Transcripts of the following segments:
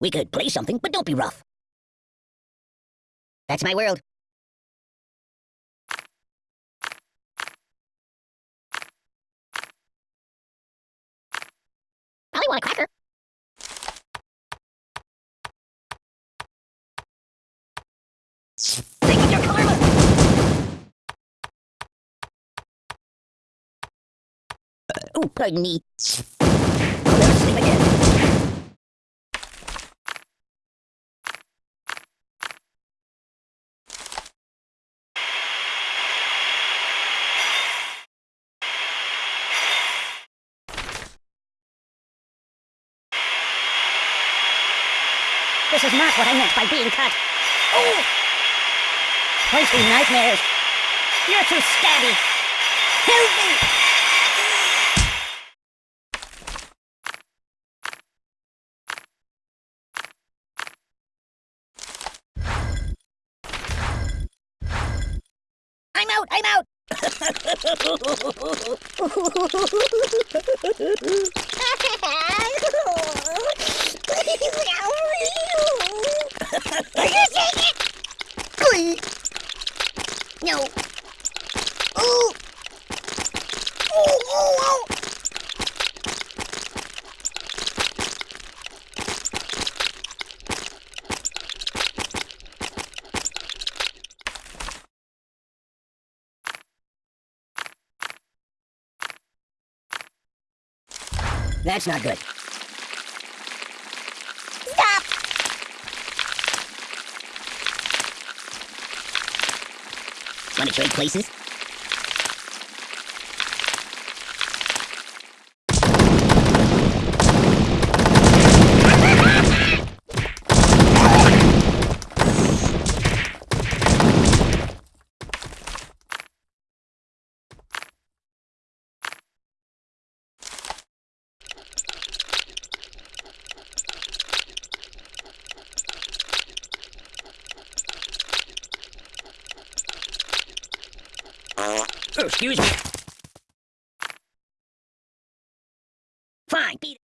We could play something, but don't be rough. That's my world. Probably want a cracker. Oh, pardon me. Oh, they're asleep again. This is not what I meant by being cut. Oh! Pointy nightmares. You're too stabby. Help me! I'm out! I'm out! That's not good. Want to trade places? Excuse me. Fine, beat it.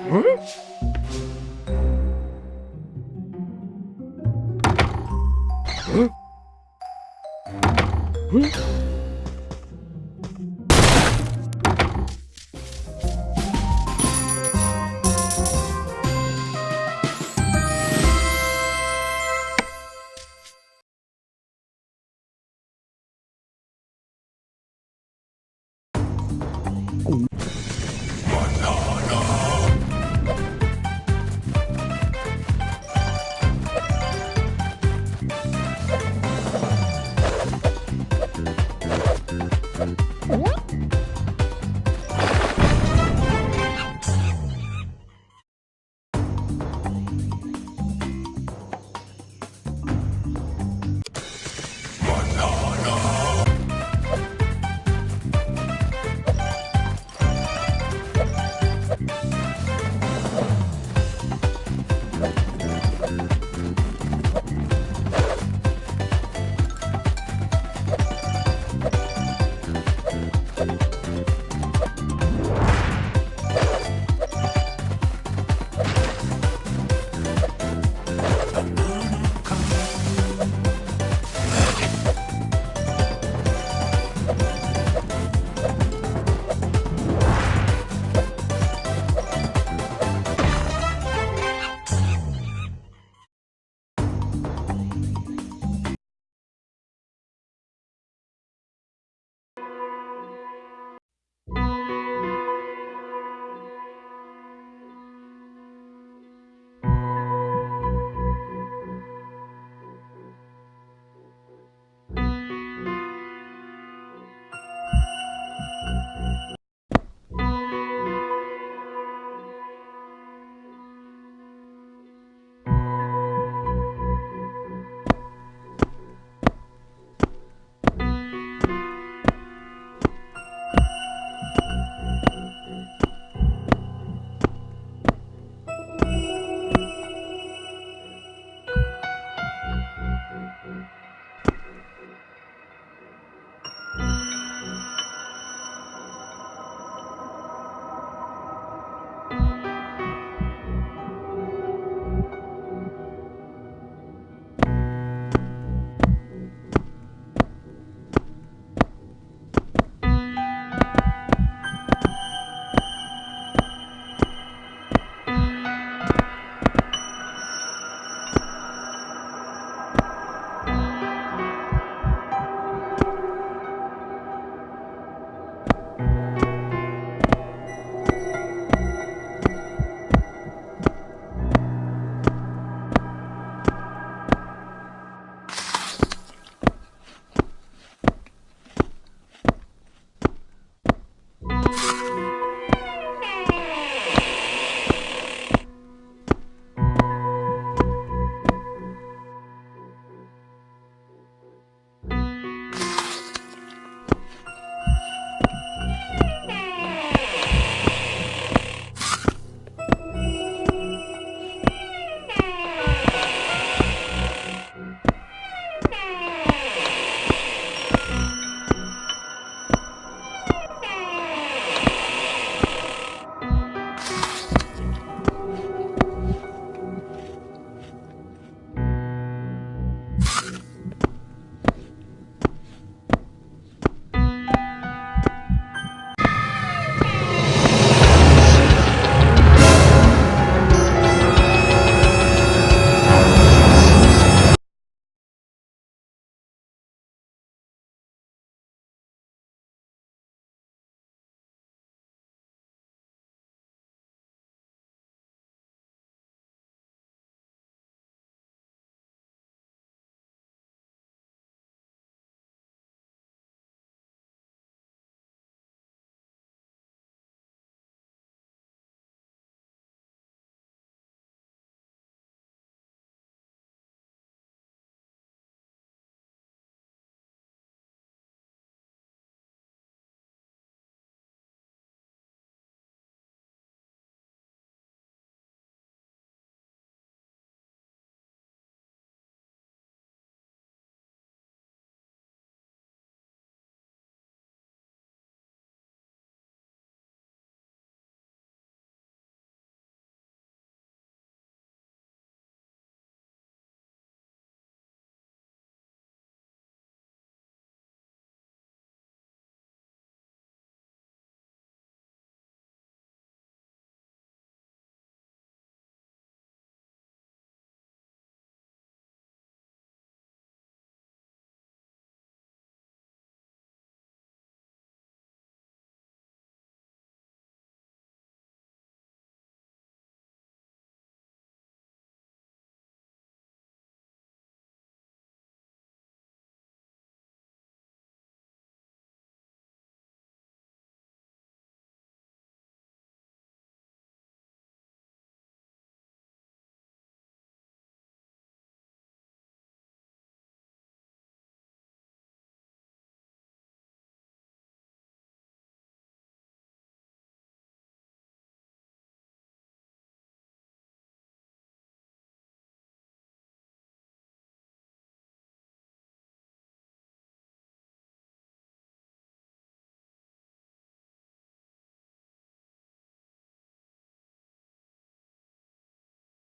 응? 응? 응? 응?